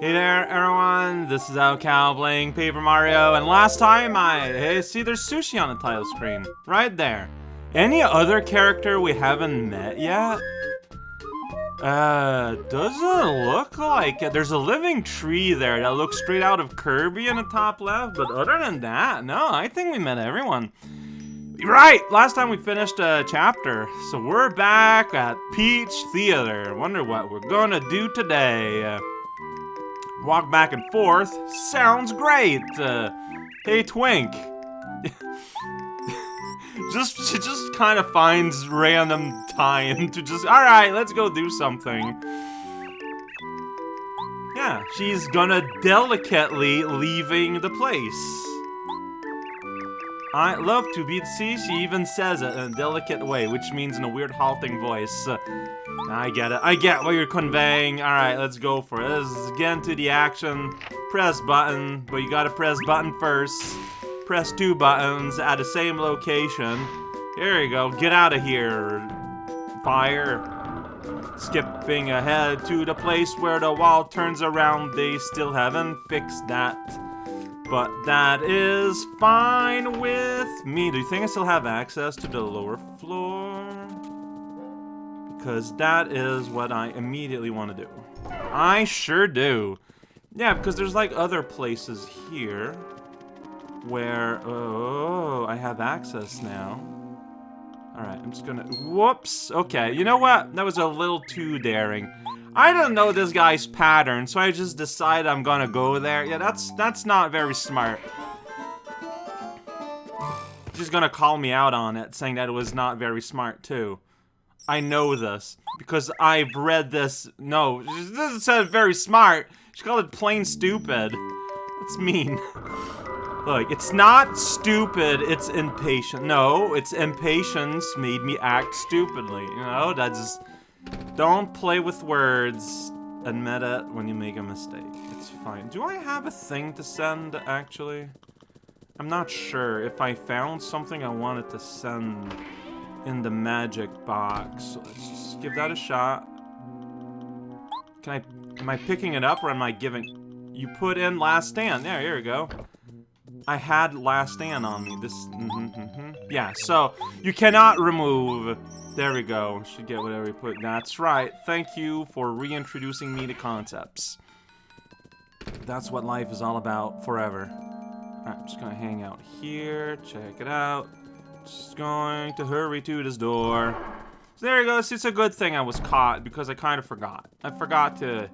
Hey there, everyone. This is raocow playing Paper Mario, and last time I hey, see there's sushi on the title screen, right there. Any other character we haven't met yet? Uh, doesn't look like it. There's a living tree there that looks straight out of Kirby in the top left, but other than that, no, I think we met everyone. Right, last time we finished a chapter, so we're back at Peach Theater. Wonder what we're gonna do today. Walk back and forth. Sounds great. Uh, hey, Twink. just she just kind of finds random time to just all right, let's go do something. Yeah, she's gonna delicately leaving the place. I love to be. See, she even says it in a delicate way, which means in a weird halting voice. I get it. I get what you're conveying. Alright, let's go for it. Let's get into the action. Press button, but you gotta press button first. Press two buttons at the same location. Here you go. Get out of here. Fire. Skipping ahead to the place where the wall turns around. They still haven't fixed that. But that is fine with me. Do you think I still have access to the lower floor? Because that is what I immediately want to do. I sure do. Yeah, because there's like other places here where, oh, I have access now. Alright, I'm just gonna, whoops. Okay, you know what? That was a little too daring. I don't know this guy's pattern, so I just decide I'm gonna go there. Yeah, that's that's not very smart. She's gonna call me out on it, saying that it was not very smart too. I know this because I've read this. No, she doesn't say very smart. She called it plain stupid. That's mean. Look, it's not stupid, it's impatient. No, it's impatience made me act stupidly. You know, that's don't play with words. Admit it when you make a mistake. It's fine. Do I have a thing to send, actually? I'm not sure if I found something I wanted to send in the magic box. Let's just give that a shot. Can I... Am I picking it up or am I giving... You put in last stand. There, here we go. I had last stand on me. This... Mm -hmm, mm -hmm. Yeah, so you cannot remove there we go. Should get whatever we put. That's right. Thank you for reintroducing me to concepts. That's what life is all about forever. Alright, I'm just gonna hang out here, check it out. Just going to hurry to this door. So there you go. It's a good thing I was caught because I kind of forgot. I forgot to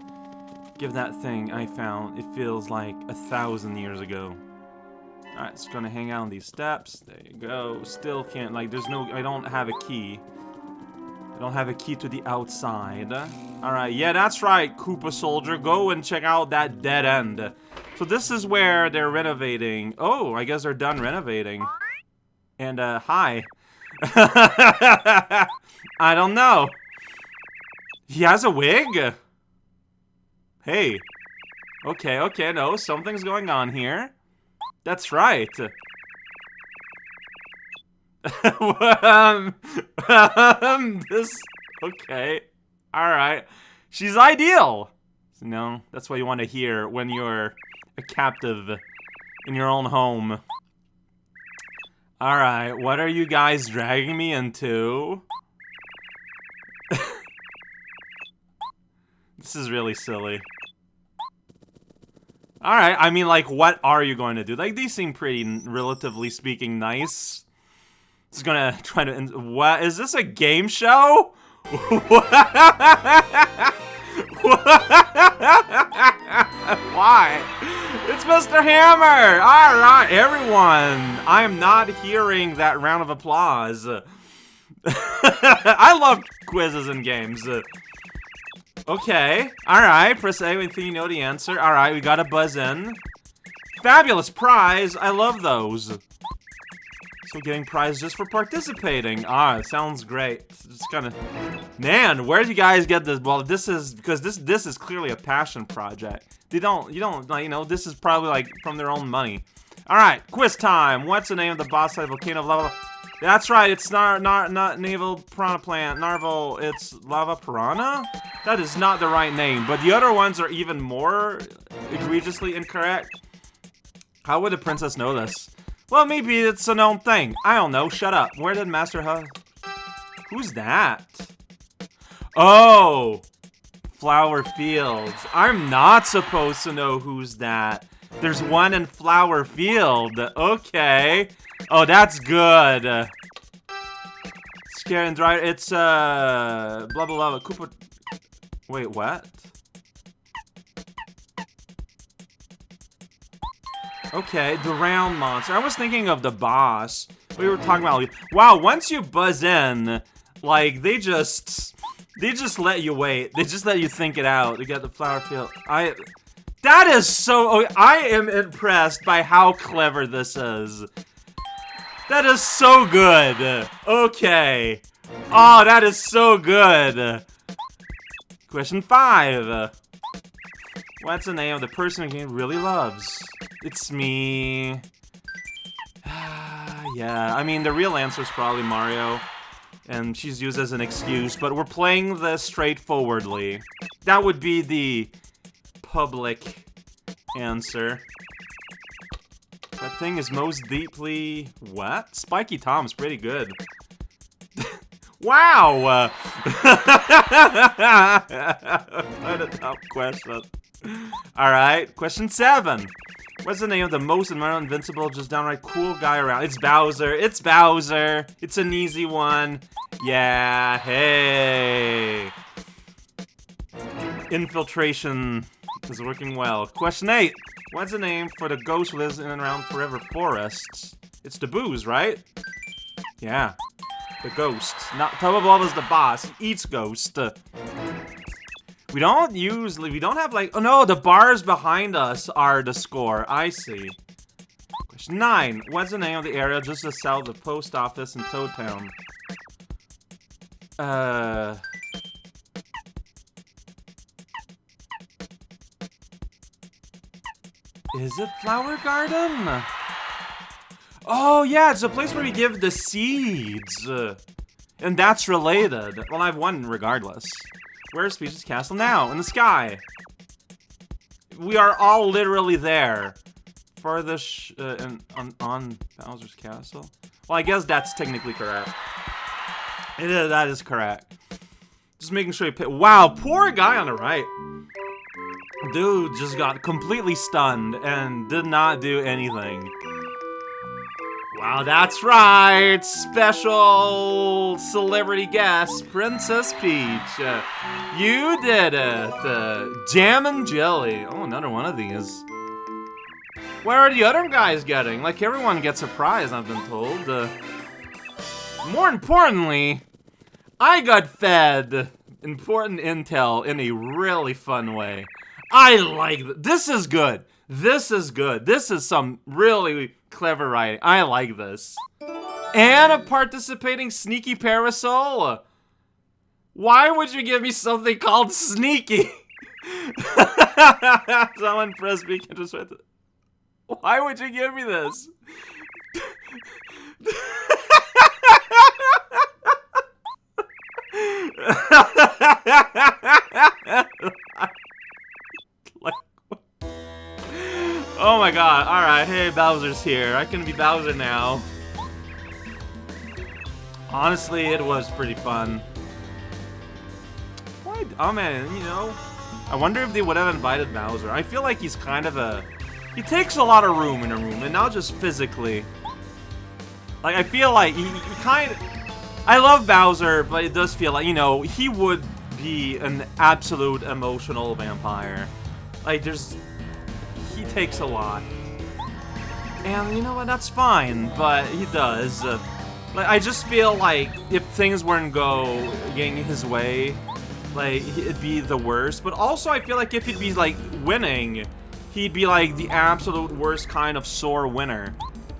give that thing I found. It feels like a thousand years ago. Alright, just gonna hang out on these steps. There you go. Still can't, like, there's no, I don't have a key. I don't have a key to the outside. Alright, yeah, that's right, Koopa Soldier. Go and check out that dead end. So this is where they're renovating. Oh, I guess they're done renovating. And, uh, hi. I don't know. He has a wig? Hey. Okay, okay, no, something's going on here. That's right. um, um, this, okay, all right. She's ideal. No, that's what you want to hear when you're a captive in your own home. All right, what are you guys dragging me into? this is really silly. Alright, I mean, like, what are you going to do? Like, these seem pretty, relatively speaking, nice. It's gonna try to. What is this a game show? Why? It's Mr. Hammer! Alright, everyone! I am not hearing that round of applause. I love quizzes and games. Okay, alright, press A when you know the answer. Alright, we got a buzz in. Fabulous prize! I love those. So getting prize just for participating. Ah, sounds great. Just kind of, man, where did you guys get this? Well, this is because this this is clearly a passion project. They don't, you don't, like, you know, this is probably like from their own money. All right, quiz time. What's the name of the boss of Volcano of Lava? That's right, it's not not not naval piranha plant, narval, it's lava piranha? That is not the right name, but the other ones are even more egregiously incorrect. How would the princess know this? Well, maybe it's a known thing. I don't know, shut up. Where did Master Huh? Who's that? Oh! Flower Fields. I'm not supposed to know who's that. There's one in Flower Field. Okay. Oh, that's good. Scare and dry. It's, uh, blah, blah, blah. Koopa. Wait, what? Okay, the round monster. I was thinking of the boss. We were talking about, wow, once you buzz in, like, they just, they just let you wait. They just let you think it out to get the flower field. I, that is so, oh, I am impressed by how clever this is. That is so good. Okay. Oh, that is so good. Question five. What's the name of the person game really loves? It's me. yeah, I mean, the real answer is probably Mario. And she's used as an excuse, but we're playing this straightforwardly. That would be the public answer. That thing is most deeply... What? Spiky Tom's pretty good. wow! what a tough question. Alright, question seven. What's the name of the most invincible, just downright cool guy around? It's Bowser. It's Bowser. It's an easy one. Yeah, hey. Infiltration is working well. Question 8. What's the name for the ghost lives in and around forever forests? It's the booze, right? Yeah. The ghost. Not Tubba is the boss. He eats ghost. We don't usually, we don't have like, oh no, the bars behind us are the score. I see. Question 9. What's the name of the area just to south of the post office in Toad Town? Uh... Is it Flower Garden? Oh, yeah, it's a place where we give the seeds. And that's related. Well, I've won regardless. Where's Peach's castle now? In the sky. We are all literally there. Farthest uh, on, on Bowser's castle? Well, I guess that's technically correct. It is, that is correct. Just making sure you pick. Wow, poor guy on the right. Dude just got completely stunned and did not do anything. Wow, that's right! Special celebrity guest, Princess Peach. Uh, you did it! Uh, jam and jelly. Oh, another one of these. Where are the other guys getting? Like, everyone gets a prize, I've been told. Uh, more importantly, I got fed important intel in a really fun way. I like this is good. This is good. This is some really clever writing. I like this. And a participating sneaky parasol. Why would you give me something called sneaky? Someone press me can just write Why would you give me this? Oh my god, alright, hey, Bowser's here. I can be Bowser now. Honestly, it was pretty fun. What? Oh man, you know, I wonder if they would have invited Bowser. I feel like he's kind of a... He takes a lot of room in a room, and not just physically. Like, I feel like he, he kind of... I love Bowser, but it does feel like, you know, he would be an absolute emotional vampire. Like, there's he takes a lot. And you know what, that's fine, but he does. Uh, like, I just feel like if things weren't go getting his way, like, it'd be the worst. But also, I feel like if he'd be, like, winning, he'd be, like, the absolute worst kind of sore winner.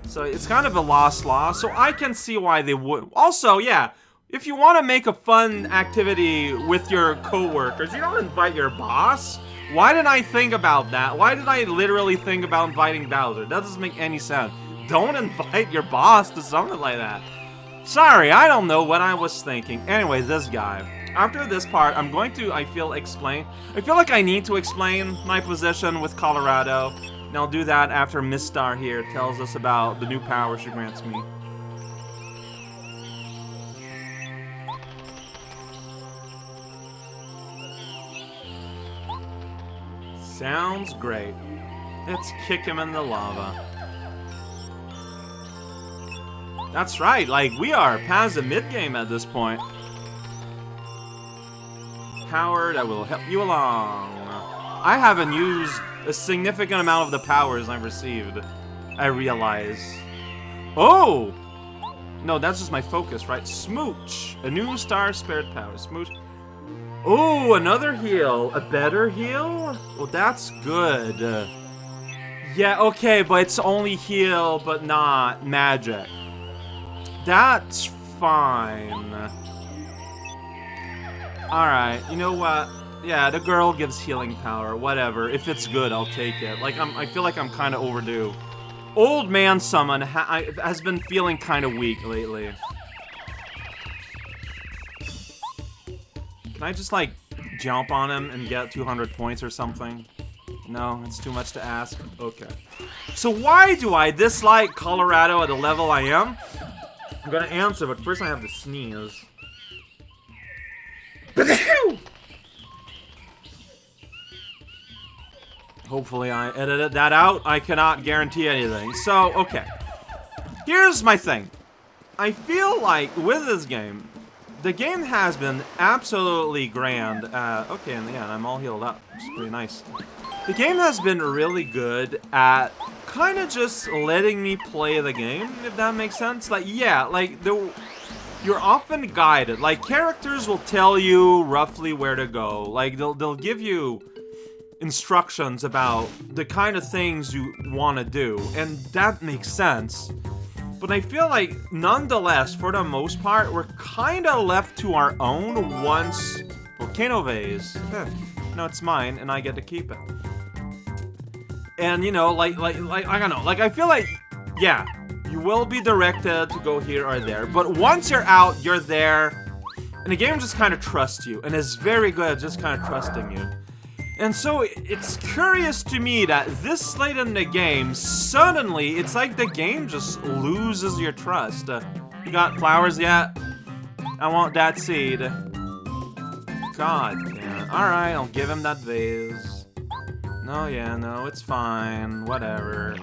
So it's kind of a loss-loss, so I can see why they would. Also, yeah, if you want to make a fun activity with your coworkers, you don't invite your boss. Why did I think about that? Why did I literally think about inviting Bowser? That doesn't make any sense. Don't invite your boss to something like that. Sorry, I don't know what I was thinking. Anyway, this guy. After this part, I'm going to, I feel, explain. I feel like I need to explain my position with Kolorado. And I'll do that after Misstar here tells us about the new power she grants me. Sounds great. Let's kick him in the lava. That's right, like, we are past the mid-game at this point. Power that will help you along. I haven't used a significant amount of the powers I've received. I realize. Oh! No, that's just my focus, right? Smooch! A new star spirit power. Smooch. Oh, another heal. A better heal? Well, that's good. Yeah, okay, but it's only heal, but not magic. That's fine. Alright, you know what? Yeah, the girl gives healing power. Whatever. If it's good, I'll take it. Like, I'm, I feel like I'm kind of overdue. Old man summon ha has been feeling kind of weak lately. Can I just, like, jump on him and get 200 points or something? No, it's too much to ask. Okay. So why do I dislike Kolorado at the level I am? I'm gonna answer, but first I have to sneeze. Hopefully I edited that out. I cannot guarantee anything. So, okay. Here's my thing. I feel like with this game, the game has been absolutely grand. Uh, okay, the end, I'm all healed up. It's pretty nice. The game has been really good at kind of just letting me play the game, if that makes sense. Like, yeah, like, the, you're often guided. Like, characters will tell you roughly where to go. Like, they'll, they'll give you instructions about the kind of things you want to do, and that makes sense. But I feel like, nonetheless, for the most part, we're kind of left to our own once Volcano Vase. Eh, no, it's mine, and I get to keep it. And, you know, like, like, like, I don't know, like, I feel like, yeah, you will be directed to go here or there, but once you're out, you're there, and the game just kind of trusts you, and is very good at just kind of trusting you. And so it's curious to me that this late in the game, suddenly, it's like the game just loses your trust. Uh, you got flowers yet? I want that seed. God damn. Alright, I'll give him that vase. No, yeah, no, it's fine. Whatever.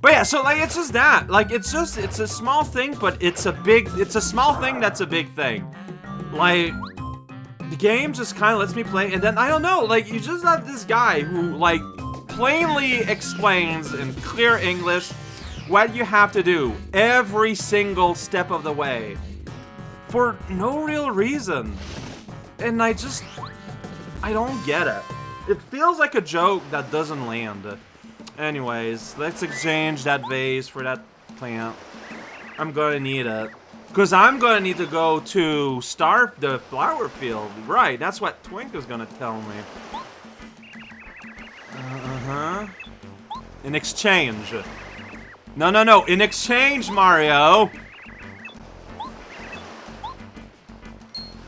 But yeah, so like it's just that. Like it's just it's a small thing, but it's a big it's a small thing that's a big thing. Like the game just kind of lets me play, and then, I don't know, like, you just have this guy who, like, plainly explains in clear English what you have to do every single step of the way. For no real reason. And I just... I don't get it. It feels like a joke that doesn't land. Anyways, let's exchange that vase for that plant. I'm gonna need it. Because I'm going to need to go to Star the flower field. Right, that's what Twink is going to tell me. Uh-huh. In exchange. No, no, no. In exchange, Mario.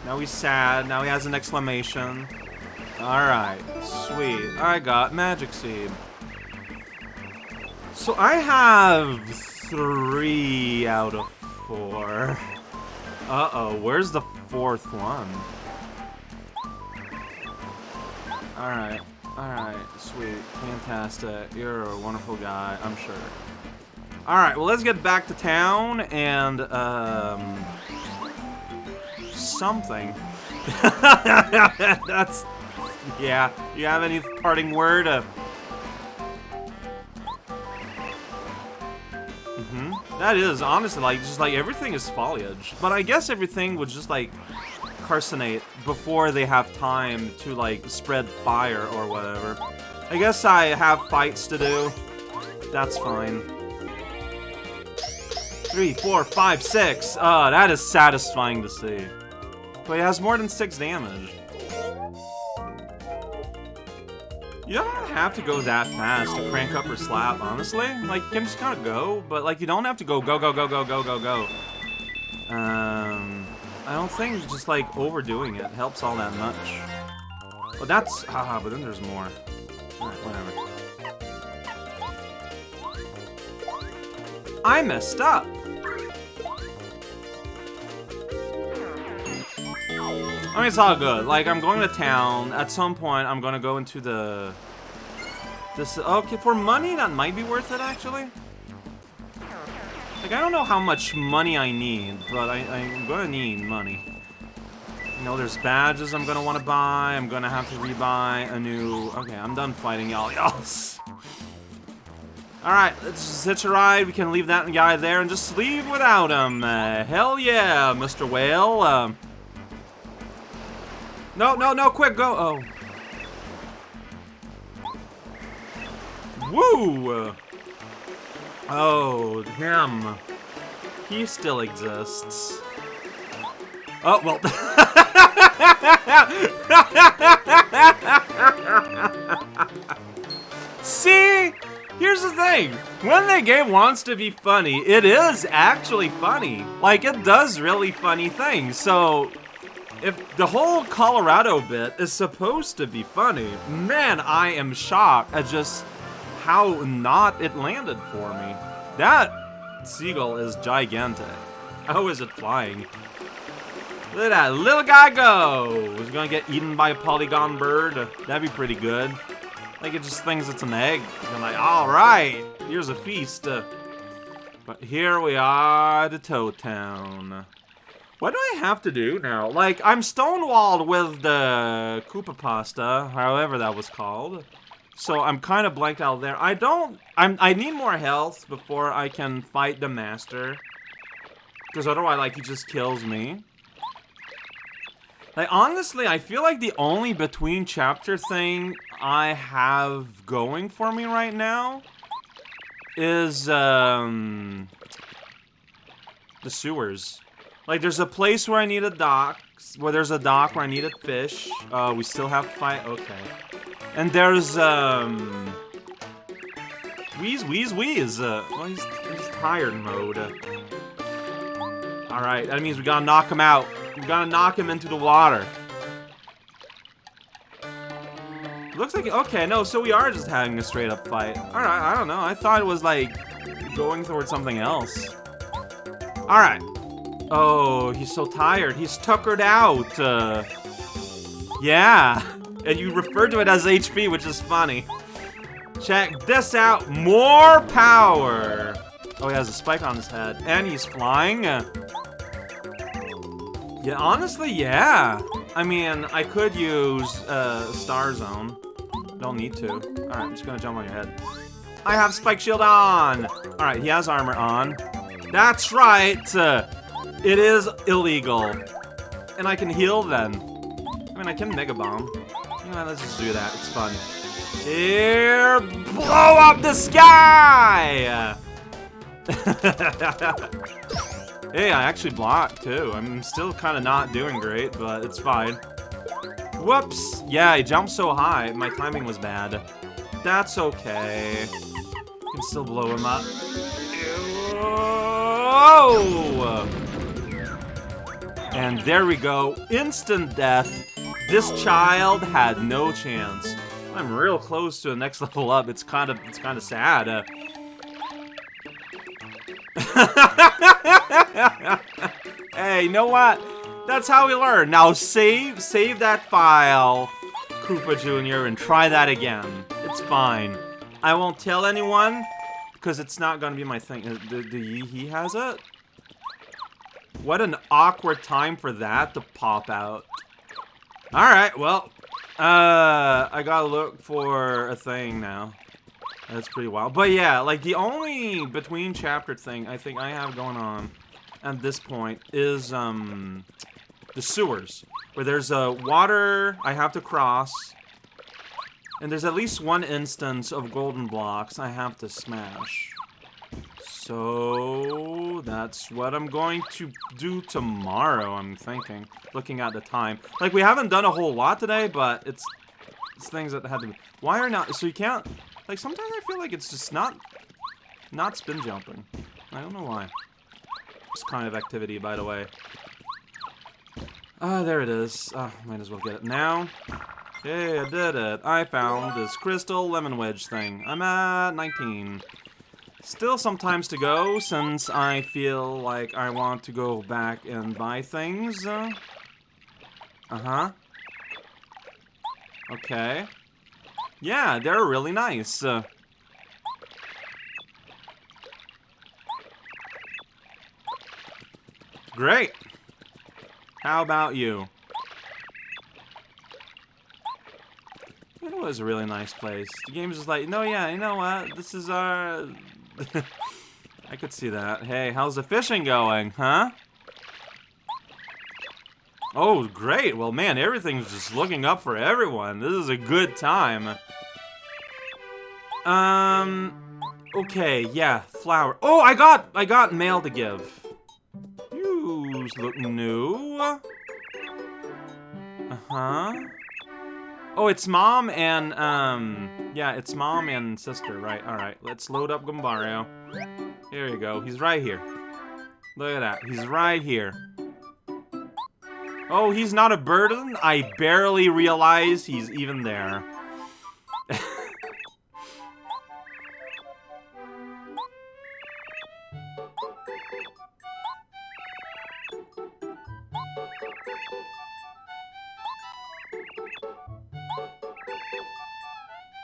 Now he's sad. Now he has an exclamation. Alright. Sweet. I got Magic Seed. So I have three out of four. Uh-oh, where's the fourth one? Alright, alright, sweet, fantastic. You're a wonderful guy, I'm sure. Alright, well let's get back to town and, um... Something. That's... Yeah, you have any parting word? That is, honestly, like, just like everything is foliage. But I guess everything would just like carcinate before they have time to like spread fire or whatever. I guess I have fights to do. That's fine. Three, four, five, six. Uh, that is satisfying to see. But it has more than six damage. You don't have to go that fast to crank up or slap, honestly. Like, you can just kind of go, but, like, you don't have to go, go, go, go, go, go, go, go. Um, I don't think just like overdoing it helps all that much. But that's haha, but then there's more. Alright, whatever. I messed up. I mean, it's all good. Like, I'm going to town. At some point, I'm going to go into the... This... Okay, for money, that might be worth it, actually. Like, I don't know how much money I need, but I, I'm going to need money. You know, there's badges I'm going to want to buy. I'm going to have to rebuy a new... Okay, I'm done fighting y'all. Y'all. Alright, let's hitch a ride. We can leave that guy there and just leave without him. Uh, hell yeah, Mr. Whale. Um... No, no, no, quick, go. Oh. Woo! Oh, him. He still exists. Oh, well. See? Here's the thing. When the game wants to be funny, it is actually funny. Like, it does really funny things. So, if the whole Kolorado bit is supposed to be funny, man, I am shocked at just how not it landed for me. That seagull is gigantic. How is it flying? Look at that little guy go! Is gonna get eaten by a polygon bird? That'd be pretty good. Like it just thinks it's an egg. And like, alright, here's a feast. but here we are at Toad Town. What do I have to do now? Like, I'm stonewalled with the Koopa Pasta, however that was called. So I'm kind of blanked out there. I don't... I'm, I need more health before I can fight the Master. Because otherwise, like, he just kills me. Like, honestly, I feel like the only between chapter thing I have going for me right now is, um... The sewers. Like, there's a place where I need a dock, where there's a dock where I need a fish. Uh, we still have to fight? Okay. And there's, um... Wheeze, wheeze, wheeze. Uh, well, he's, he's tired mode. Alright, that means we gotta knock him out. We gotta knock him into the water. Looks like, okay, no, so we are just having a straight up fight. Alright, I don't know. I thought it was like going towards something else. Alright. Oh, he's so tired. He's tuckered out. Uh, yeah. And you refer to it as HP, which is funny. Check this out. More power. Oh, he has a spike on his head. And he's flying. Yeah, honestly, yeah. I mean, I could use uh, Star Zone. Don't need to. Alright, I'm just gonna jump on your head. I have Spike Shield on! Alright, he has armor on. That's right! Uh, it is illegal. And I can heal then. I mean, I can Mega Bomb. You know, let's just do that. It's fun. Here, blow up the sky! hey, I actually blocked too. I'm still kind of not doing great, but it's fine. Whoops! Yeah, I jumped so high, my timing was bad. That's okay. I can still blow him up. Oh! And there we go. Instant death. This child had no chance. I'm real close to the next level up. It's kind of it's kind of sad. Uh, hey, you know what? That's how we learn. Now save save that file, Koopa Jr., and try that again. It's fine. I won't tell anyone, because it's not gonna be my thing. Uh, do, do he has it? What an awkward time for that to pop out. Alright, well, uh, I gotta look for a thing now. That's pretty wild. But yeah, like the only between chapter thing I think I have going on at this point is, um, the sewers. Where there's a water I have to cross. And there's at least one instance of golden blocks I have to smash. So, that's what I'm going to do tomorrow, I'm thinking. Looking at the time. Like, we haven't done a whole lot today, but it's, it's things that had to be... Why are not... So you can't... Like, sometimes I feel like it's just not... Not spin jumping. I don't know why. this kind of activity, by the way. Ah, there it is. Ah, might as well get it now. Hey, I did it. I found this crystal lemon wedge thing. I'm at 19. Still some times to go, since I feel like I want to go back and buy things. Uh-huh. Okay. Yeah, they're really nice. Uh, great. How about you? It was a really nice place. The game's just like, no, yeah, you know what? This is our... I could see that. Hey, how's the fishing going, huh? Oh, great. Well, man, everything's just looking up for everyone. This is a good time. Um, okay, yeah, flower. Oh, I got, I got mail to give. You look new. Uh-huh. Oh, it's mom and, um, yeah, it's mom and sister, right, alright. Let's load up Goombario. Here you go, he's right here. Look at that, he's right here. Oh, he's not a burden? I barely realize he's even there.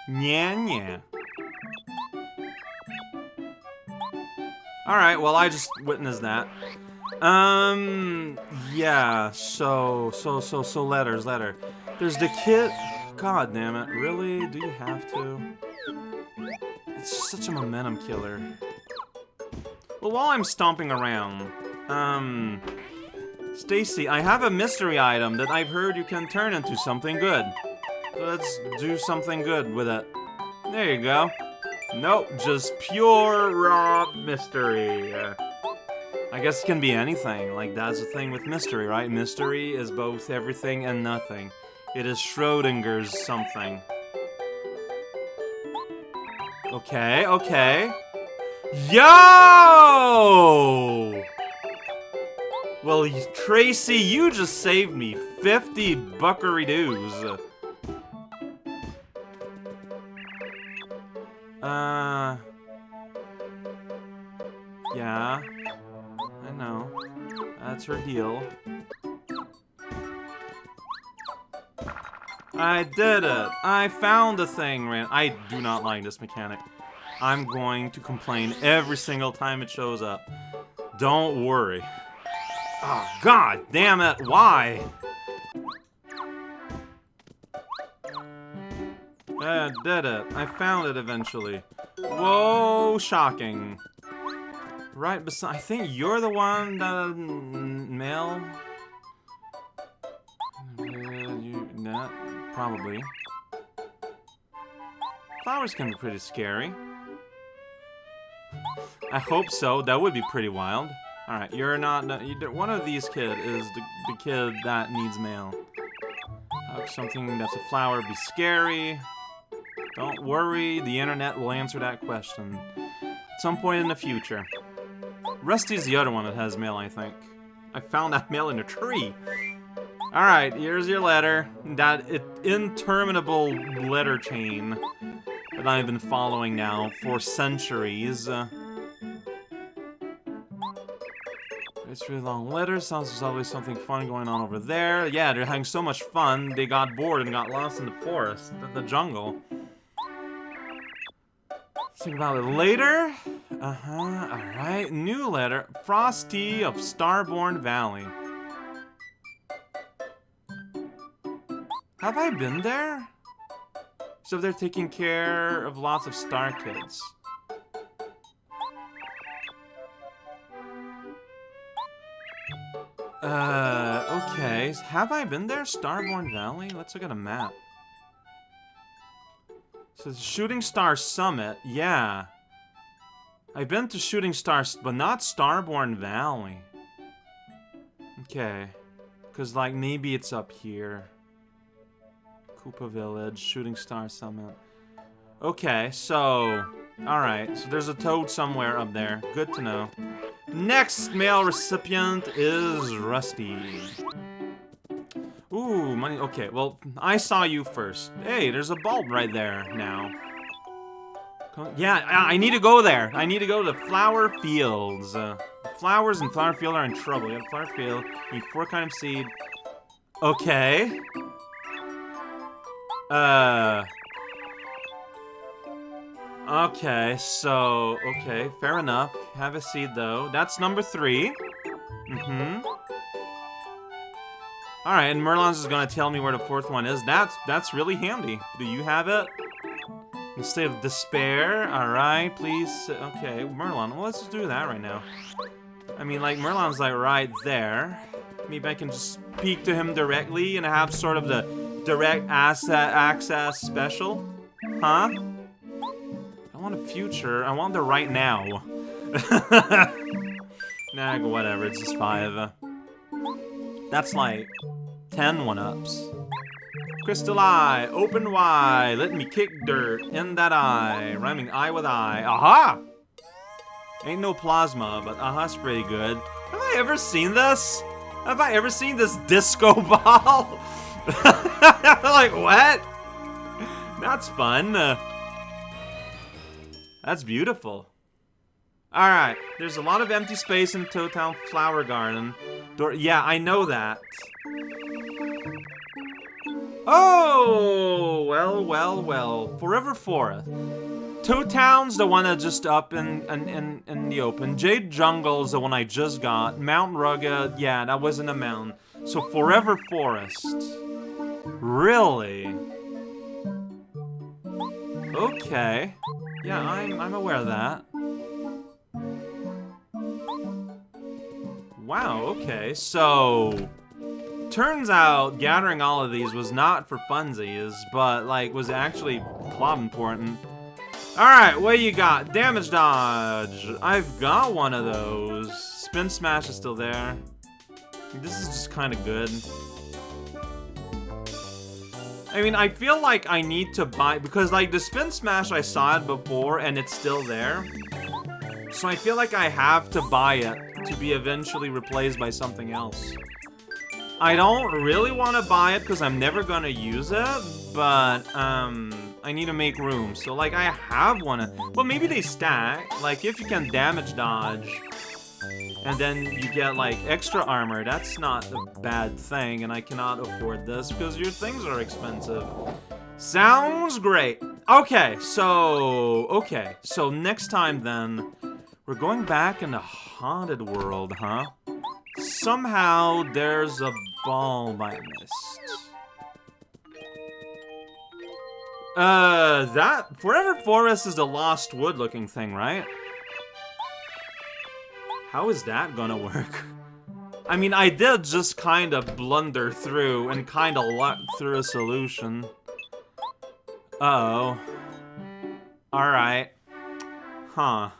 Yeah. Alright, well, I just witnessed that. Um, yeah, so, so, so, so letters, letter. There's the kid. God damn it, really? Do you have to? It's such a momentum killer. Well, while I'm stomping around, um, Stacy, I have a mystery item that I've heard you can turn into something good. Let's do something good with it. There you go. Nope, just pure raw mystery. I guess it can be anything. Like, that's the thing with mystery, right? Mystery is both everything and nothing. It is Schrodinger's something. Okay, okay. Yo! Well, Tracy, you just saved me 50 buckery buckaroos. Yeah. I know. That's her deal. I did it! I found the thing, Ran. I do not like this mechanic. I'm going to complain every single time it shows up. Don't worry. Oh, god damn it, why? I did it. I found it eventually. Whoa, shocking. Right beside- I think you're the one that- male? Uh, you- probably. Flowers can be pretty scary. I hope so. That would be pretty wild. Alright, you're not- you, one of these kid is the, the kid that needs mail. Something that's a flower be scary? Don't worry, the internet will answer that question. At some point in the future. Russ T.'s the other one that has mail, I think. I found that mail in a tree. Alright, here's your letter. That interminable letter chain that I've been following now for centuries. Uh, it's really long letter. Sounds there's always something fun going on over there. Yeah, they're having so much fun, they got bored and got lost in the forest, the jungle. Think about it later. Uh-huh, alright. New letter. Frost T. of Starborn Valley. Have I been there? So they're taking care of lots of star kids. Uh, okay. Have I been there? Starborn Valley? Let's look at a map. So Shooting Star Summit, yeah. I've been to Shooting Stars, but not Starborn Valley. Okay. Because, like, maybe it's up here. Koopa Village, Shooting Star Summit. Okay, so... Alright, so there's a toad somewhere up there. Good to know. Next mail recipient is Rusty. Money. Okay, well, I saw you first. Hey, there's a bulb right there now. Yeah, I need to go there. I need to go to the flower fields. Uh, flowers and flower field are in trouble. You have flower field. You need four kind of seed. Okay. Uh. Okay, so, okay, fair enough. Have a seed, though. That's number three. Mm-hmm. Alright, and Merlon's is gonna tell me where the fourth one is. That's that's really handy. Do you have it? Instead of despair, alright, please. Okay, Merlon, well, let's just do that right now. I mean, like, Merlon's, like, right there. Maybe I can just speak to him directly and have sort of the direct asset access special? Huh? I want a future. I want the right now. nah, whatever. It's just five. That's like 10 one-ups. Crystal eye, open wide, let me kick dirt in that eye. Rhyming eye with eye. Aha! Ain't no plasma, but aha's pretty good. Have I ever seen this? Have I ever seen this disco ball? like, what? That's fun. That's beautiful. Alright, there's a lot of empty space in Toad Town Flower Garden. Door yeah, I know that. Oh, well, well, well. Forever Forest. Toad Town's the one that's just up in, in, in, in the open. Jade Jungle's the one I just got. Mount Rugged, yeah, that wasn't a mountain. So Forever Forest. Really? Okay. Yeah, I'm, I'm aware of that. Wow, okay, so... Turns out gathering all of these was not for funsies, but, like, was actually plot important. Alright, what you got? Damage dodge. I've got one of those. Spin smash is still there. This is just kind of good. I mean, I feel like I need to buy, because like the Spin Smash, I saw it before and it's still there. So I feel like I have to buy it to be eventually replaced by something else. I don't really want to buy it because I'm never going to use it, but um, I need to make room. So like I have one, well maybe they stack. Like if you can damage dodge, and then you get, like, extra armor. That's not a bad thing, and I cannot afford this because your things are expensive. Sounds great. Okay, so... Okay, so next time, then, we're going back in the haunted world, huh? Somehow, there's a ball I missed. Uh, that... Forever Forest is the Lost Wood looking thing, right? How is that gonna work? I mean, I did just kind of blunder through and kind of luck through a solution. Uh oh Alright. Huh.